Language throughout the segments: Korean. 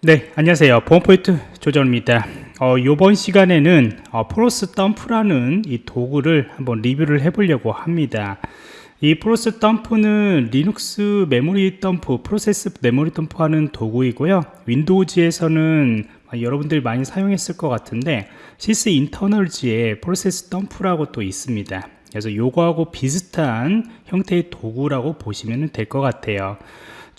네 안녕하세요. 보안프로젝트 조정원입니다. 어, 이번 시간에는 어, ProcDump라는 이 도구를 한번 리뷰를 해 보려고 합니다. 이 ProcDump는 리눅스 메모리 덤프 프로세스 메모리 덤프 하는 도구이고요. 윈도우즈에서는 여러분들이 많이 사용했을 것 같은데 Sysinternals에 프로세스 덤프라고 또 있습니다. 그래서 요거하고 비슷한 형태의 도구라고 보시면 될 것 같아요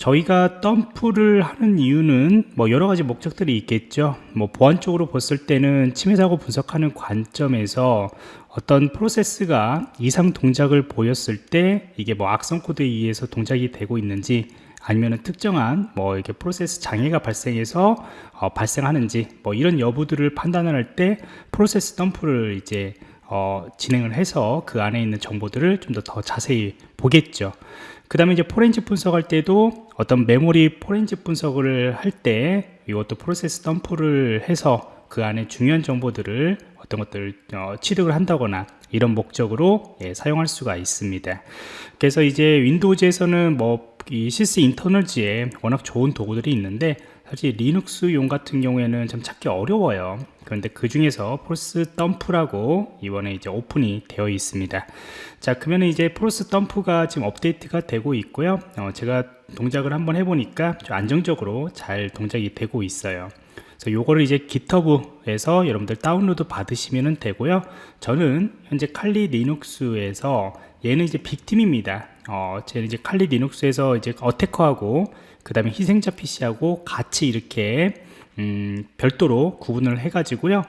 저희가 덤프를 하는 이유는 뭐 여러 가지 목적들이 있겠죠. 뭐 보안적으로 봤을 때는 침해 사고 분석하는 관점에서 어떤 프로세스가 이상 동작을 보였을 때 이게 뭐 악성 코드에 의해서 동작이 되고 있는지 아니면 특정한 뭐 이렇게 프로세스 장애가 발생해서 어, 발생하는지 뭐 이런 여부들을 판단할 때 프로세스 덤프를 이제 어, 진행을 해서 그 안에 있는 정보들을 좀 더 더 자세히 보겠죠 그 다음에 이제 포렌식 분석할 때도 어떤 메모리 포렌식 분석을 할 때 이것도 프로세스 덤프를 해서 그 안에 중요한 정보들을 어떤 것들을 어, 취득을 한다거나 이런 목적으로 예, 사용할 수가 있습니다. 그래서 이제 윈도우즈에서는 뭐 이 Sysinternals에 워낙 좋은 도구들이 있는데 사실 리눅스용 같은 경우에는 좀 찾기 어려워요. 그런데 그 중에서 ProcDump라고 이번에 이제 오픈이 되어 있습니다. 자 그러면 이제 ProcDump가 지금 업데이트가 되고 있고요. 어, 제가 동작을 한번 해보니까 좀 안정적으로 잘 동작이 되고 있어요. 그래서 요거를 이제 GitHub에서 여러분들 다운로드 받으시면 되고요. 저는 현재 칼리 리눅스에서 얘는 이제 빅팀입니다. 어, 제 이제 칼리 리눅스에서 이제 어태커하고 그 다음에 희생자 PC하고 같이 이렇게 음, 별도로 구분을 해 가지고요.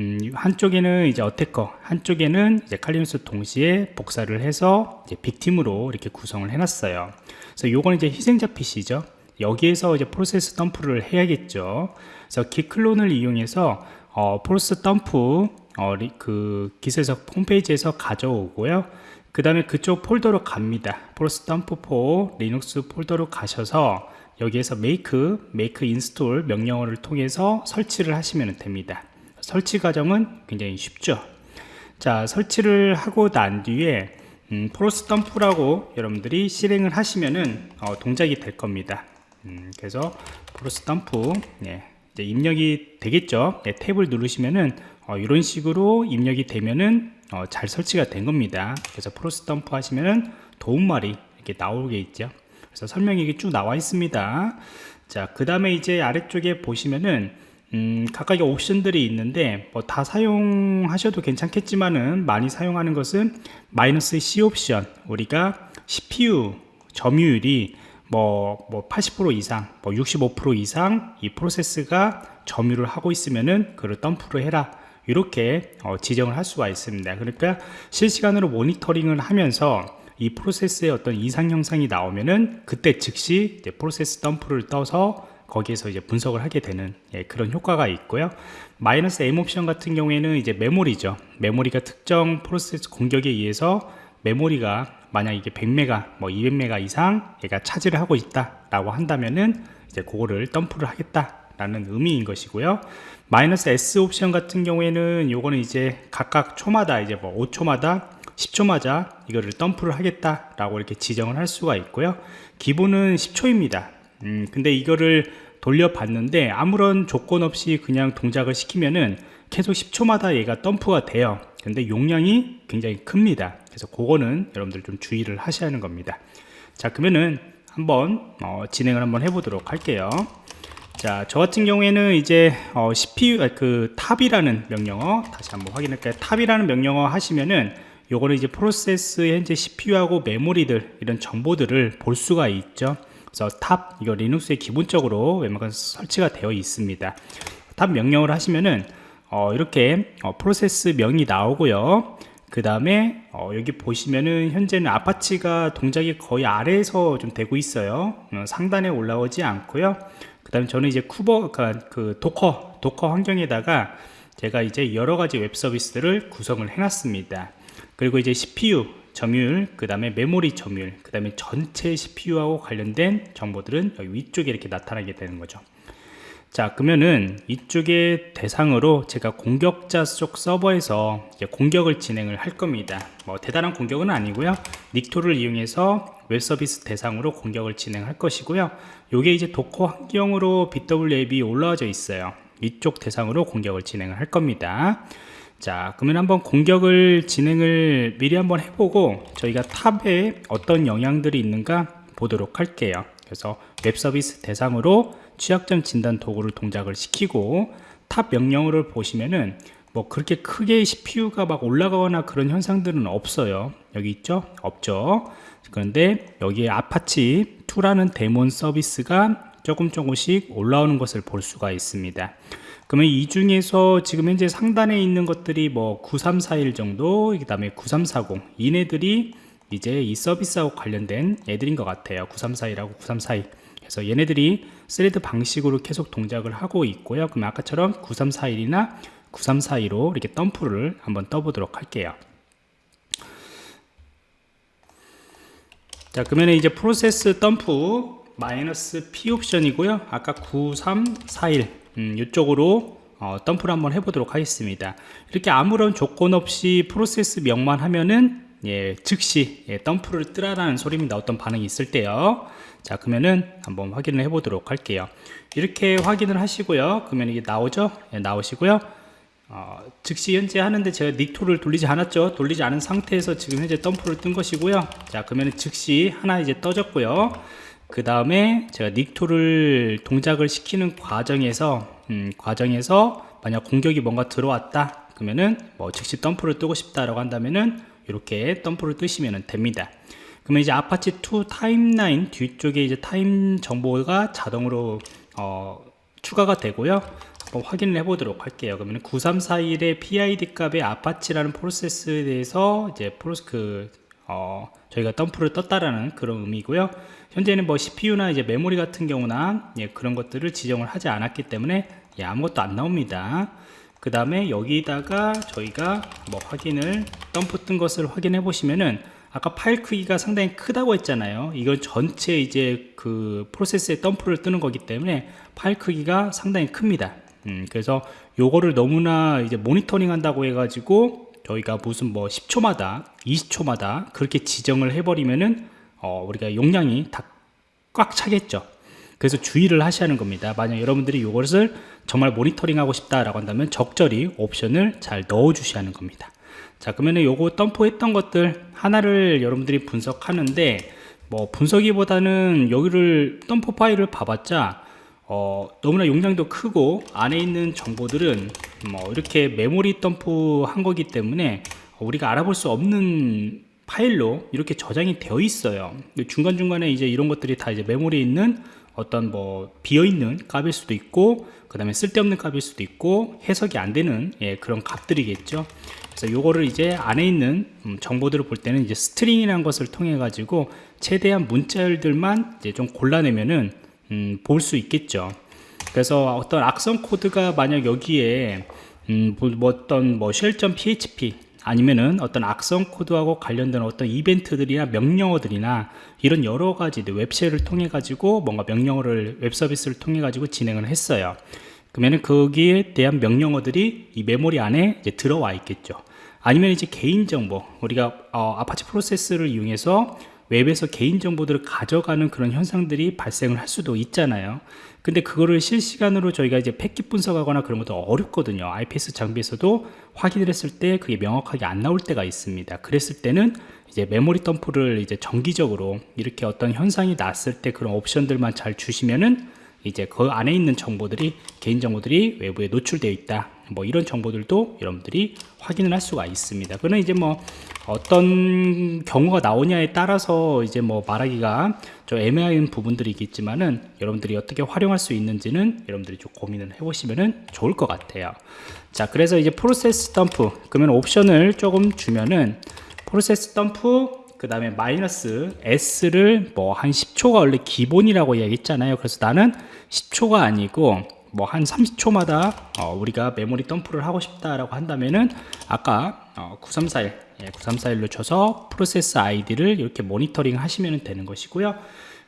음, 한쪽에는 이제 attacker 한쪽에는 이제 Kali Linux 동시에 복사를 해서 이제 victim으로 이렇게 구성을 해 놨어요. 그래서 요거는 이제 희생자 PC죠. 여기에서 이제 프로세스 덤프를 해야겠죠. 그래서 git clone을 이용해서 어, 프로세스 덤프 어, 그 git에서 홈페이지에서 가져오고요. 그 다음에 그쪽 폴더로 갑니다. ProcDump for Linux 폴더로 가셔서 여기에서 make, make install 명령어를 통해서 설치를 하시면 됩니다. 설치 과정은 굉장히 쉽죠. 자 설치를 하고 난 뒤에 음, ProcDump라고 여러분들이 실행을 하시면은 어, 동작이 될 겁니다. 음, 그래서 ProcDump 네, 이제 입력이 되겠죠. 네, 탭을 누르시면은 어, 이런 식으로 입력이 되면은 어, 잘 설치가 된 겁니다. 그래서 ProcDump 하시면은 도움말이 이렇게 나오게 있죠 그래서 설명이 쭉 나와 있습니다 자 그 다음에 이제 아래쪽에 보시면은 음, 각각의 옵션들이 있는데 뭐 다 사용하셔도 괜찮겠지만은 많이 사용하는 것은 마이너스 C 옵션 우리가 CPU 점유율이 뭐, 뭐 80% 이상, 뭐 65% 이상 이 프로세스가 점유를 하고 있으면은 그를 덤프로 해라. 이렇게 어, 지정을 할 수가 있습니다. 그러니까 실시간으로 모니터링을 하면서 이 프로세스에 어떤 이상 형상이 나오면은 그때 즉시 프로세스 덤프를 떠서 거기에서 이제 분석을 하게 되는 예, 그런 효과가 있고요. 마이너스 M 옵션 같은 경우에는 이제 메모리죠. 메모리가 특정 프로세스 공격에 의해서 메모리가 만약 이게 100메가 뭐 200메가 이상 얘가 차지를 하고 있다 라고 한다면은 이제 그거를 덤프를 하겠다 라는 의미인 것이고요. 마이너스 S 옵션 같은 경우에는 요거는 이제 각각 초마다 이제 뭐 5초마다 10초마다 이거를 덤프를 하겠다라고 이렇게 지정을 할 수가 있고요. 기본은 10초입니다. 음, 근데 이거를 돌려봤는데 아무런 조건 없이 그냥 동작을 시키면은 계속 10초마다 얘가 덤프가 돼요. 근데 용량이 굉장히 큽니다. 그래서 그거는 여러분들 좀 주의를 하셔야 하는 겁니다. 자, 그러면은 한번 어, 진행을 한번 해보도록 할게요. 자, 저 같은 경우에는 이제 어, CPU 그 top이라는 명령어 다시 한번 확인할까요? top이라는 명령어 하시면은 요거는 이제 프로세스 현재 CPU하고 메모리들 이런 정보들을 볼 수가 있죠. 그래서 top 이거 Linux에 기본적으로 웬만큼 설치가 되어 있습니다. top 명령을 하시면은 어, 이렇게 어, 프로세스 명이 나오고요. 그 다음에 어, 여기 보시면은 현재는 Apache가 동작이 거의 아래에서 좀 되고 있어요. 어, 상단에 올라오지 않고요. 그 다음에 저는 이제 Kuber 그러니까 그 Docker Docker 환경에다가 제가 이제 여러 가지 웹 서비스들을 구성을 해 놨습니다 그리고 이제 CPU 점유율, 그 다음에 메모리 점유율, 그 다음에 전체 CPU하고 관련된 정보들은 여기 위쪽에 이렇게 나타나게 되는 거죠. 자 그러면은 이쪽에 대상으로 제가 공격자 쪽 서버에서 공격을 진행을 할 겁니다. 뭐 대단한 공격은 아니고요. Nikto를 이용해서 웹 서비스 대상으로 공격을 진행할 것이고요. 요게 이제 Docker 환경으로 bWAPP 올라와져 있어요. 이쪽 대상으로 공격을 진행을 할 겁니다 자 그러면 한번 공격을 진행을 미리 한번 해보고 저희가 top에 어떤 영향들이 있는가 보도록 할게요. 그래서 웹 서비스 대상으로 취약점 진단 도구를 동작을 시키고 top 명령어를 보시면은 뭐 그렇게 크게 CPU가 막 올라가거나 그런 현상들은 없어요. 여기 있죠? 없죠? 그런데 여기에 아파치 2라는 daemon 서비스가 조금 조금씩 올라오는 것을 볼 수가 있습니다 그러면 이 중에서 지금 현재 상단에 있는 것들이 뭐 9341 정도 그 다음에 9340 이네들이 이제 이 서비스하고 관련된 애들인 것 같아요. 9341하고 9342 그래서 얘네들이 thread 방식으로 계속 동작을 하고 있고요. 그럼 아까처럼 9341이나 9342로 이렇게 덤프를 한번 떠보도록 할게요. 자 그러면 이제 프로세스 덤프 마이너스 P 옵션이고요. 아까 9341 음, 이쪽으로 어, 덤프를 한번 해보도록 하겠습니다. 이렇게 아무런 조건 없이 프로세스 명만 하면은 예, 즉시 예, 덤프를 뜨라라는 소리입니다. 어떤 반응이 있을 때요. 자 그러면은 한번 확인을 해 보도록 할게요. 이렇게 확인을 하시고요. 그러면 이게 나오죠? 예, 나오시고요. 어, 즉시 현재 하는데 제가 닉토를 돌리지 않았죠? 돌리지 않은 상태에서 지금 현재 덤프를 뜬 것이고요. 자 그러면 즉시 하나 이제 떠졌고요 그 다음에 제가 Nikto를 동작을 시키는 과정에서 음, 과정에서 만약 공격이 뭔가 들어왔다 그러면은 뭐 즉시 덤프를 뜨고 싶다라고 한다면은 이렇게 덤프를 뜨시면 됩니다. 그러면 이제 아파치 2 타임라인 뒤쪽에 이제 타임 정보가 자동으로 어, 추가가 되고요. 한번 확인을 해 보도록 할게요. 그러면 9341의 PID 값의 Apache라는 프로세스에 대해서 이제 Proc 그 어, 저희가 덤프를 떴다라는 그런 의미고요. 현재는 뭐 CPU나 이제 메모리 같은 경우나 예, 그런 것들을 지정을 하지 않았기 때문에 예, 아무것도 안 나옵니다. 그 다음에 여기다가 저희가 뭐 확인을 덤프 뜬 것을 확인해 보시면은 아까 파일 크기가 상당히 크다고 했잖아요. 이건 전체 이제 그 프로세스에 덤프를 뜨는 거기 때문에 파일 크기가 상당히 큽니다. 음, 그래서 요거를 너무나 이제 모니터링 한다고 해가지고 저희가 무슨 뭐 10초마다 20초마다 그렇게 지정을 해버리면은 어, 우리가 용량이 다 꽉 차겠죠. 그래서 주의를 하셔야 하는 겁니다. 만약 여러분들이 이것을 정말 모니터링 하고 싶다라고 한다면 적절히 옵션을 잘 넣어 주셔야 하는 겁니다. 자 그러면 요거 덤프 했던 것들 하나를 여러분들이 분석하는데 뭐 분석이보다는 여기를 덤프 파일을 봐봤자 어, 너무나 용량도 크고 안에 있는 정보들은 뭐 이렇게 메모리 덤프 한 거기 때문에 우리가 알아볼 수 없는 파일로 이렇게 저장이 되어 있어요. 중간중간에 이제 이런 것들이 다 이제 메모리에 있는 어떤 뭐 비어있는 값일 수도 있고 그 다음에 쓸데없는 값일 수도 있고 해석이 안 되는 예, 그런 값들이겠죠. 그래서 요거를 이제 안에 있는 음, 정보들을 볼 때는 이제 string이라는 것을 통해 가지고 최대한 문자열들만 이제 좀 골라내면은 음, 볼 수 있겠죠 그래서 어떤 악성 코드가 만약 여기에 음, 뭐, 뭐 어떤 뭐 shell.php 아니면은 어떤 악성 코드하고 관련된 어떤 이벤트들이나 명령어들이나 이런 여러 가지 web shell을 통해 가지고 뭔가 명령어를 웹 서비스를 통해 가지고 진행을 했어요. 그러면은 거기에 대한 명령어들이 이 메모리 안에 이제 들어와 있겠죠. 아니면 이제 개인정보 우리가 어, 아파치 프로세스를 이용해서 웹에서 개인정보들을 가져가는 그런 현상들이 발생을 할 수도 있잖아요. 근데 그거를 실시간으로 저희가 이제 패킷 분석하거나 그런 것도 어렵거든요. IPS 장비에서도 확인을 했을 때 그게 명확하게 안 나올 때가 있습니다. 그랬을 때는 이제 메모리 덤프를 이제 정기적으로 이렇게 어떤 현상이 났을 때 그런 옵션들만 잘 주시면은 이제 그 안에 있는 정보들이 개인 정보들이 외부에 노출되어 있다 뭐 이런 정보들도 여러분들이 확인을 할 수가 있습니다. 그는 이제 뭐 어떤 경우가 나오냐에 따라서 이제 뭐 말하기가 좀 애매한 부분들이 있겠지만은 여러분들이 어떻게 활용할 수 있는지는 여러분들이 좀 고민을 해 보시면은 좋을 것 같아요. 자 그래서 이제 프로세스 덤프 그러면 옵션을 조금 주면은 프로세스 덤프 그 다음에 마이너스 S를 뭐 한 10초가 원래 기본이라고 이야기했잖아요. 그래서 나는 10초가 아니고 뭐 한 30초마다 어 우리가 메모리 덤프를 하고 싶다라고 한다면은 아까 어 9341 예, 9341로 쳐서 프로세스 아이디를 이렇게 모니터링 하시면 되는 것이고요.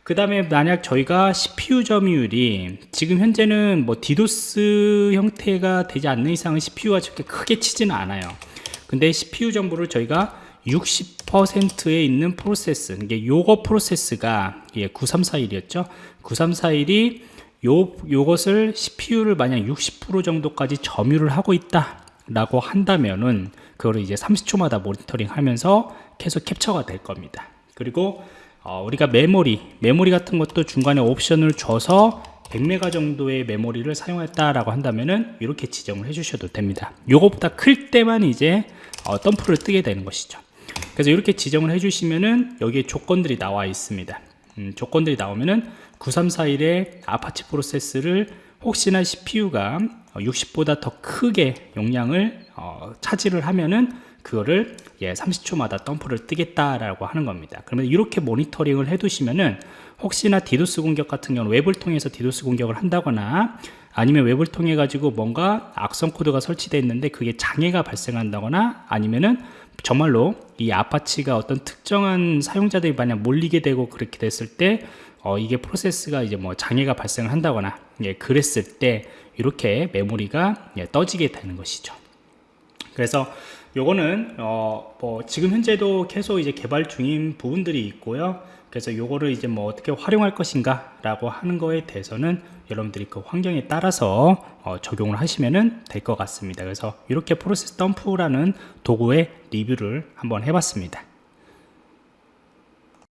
그 다음에 만약 저희가 CPU 점유율이 지금 현재는 뭐 디도스 형태가 되지 않는 이상은 CPU가 저렇게 크게 치지는 않아요. 근데 CPU 정보를 저희가 60%에 있는 프로세스 이게 요거 프로세스가 예, 9341이었죠? 9341이 요, 요것을 CPU를 만약 60% 정도까지 점유를 하고 있다 라고 한다면은 그거를 이제 30초마다 모니터링 하면서 계속 캡처가 될 겁니다 그리고 어, 우리가 메모리 메모리 같은 것도 중간에 옵션을 줘서 100메가 정도의 메모리를 사용했다라고 한다면은 이렇게 지정을 해주셔도 됩니다. 요거보다 클 때만 이제 어, 덤프를 뜨게 되는 것이죠. 그래서 이렇게 지정을 해주시면은 여기에 조건들이 나와 있습니다. 음, 조건들이 나오면은 9341의 아파치 프로세스를 혹시나 CPU가 60보다 더 크게 용량을 어, 차지를 하면은 그거를 예, 30초마다 덤프를 뜨겠다라고 하는 겁니다. 그러면 이렇게 모니터링을 해두시면은 혹시나 디도스 공격 같은 경우는 웹을 통해서 디도스 공격을 한다거나 아니면 웹을 통해 가지고 뭔가 악성 코드가 설치되어 있는데 그게 장애가 발생한다거나 아니면은 정말로 이 아파치가 어떤 특정한 사용자들이 만약 몰리게 되고 그렇게 됐을 때 어, 이게 프로세스가 이제 뭐 장애가 발생을 한다거나 예, 그랬을 때 이렇게 메모리가 예, 떠지게 되는 것이죠. 그래서 요거는 어, 뭐 지금 현재도 계속 이제 개발 중인 부분들이 있고요. 그래서 요거를 이제 뭐 어떻게 활용할 것인가 라고 하는 거에 대해서는 여러분들이 그 환경에 따라서 어, 적용을 하시면 될 것 같습니다 그래서 이렇게 프로세스 덤프라는 도구의 리뷰를 한번 해봤습니다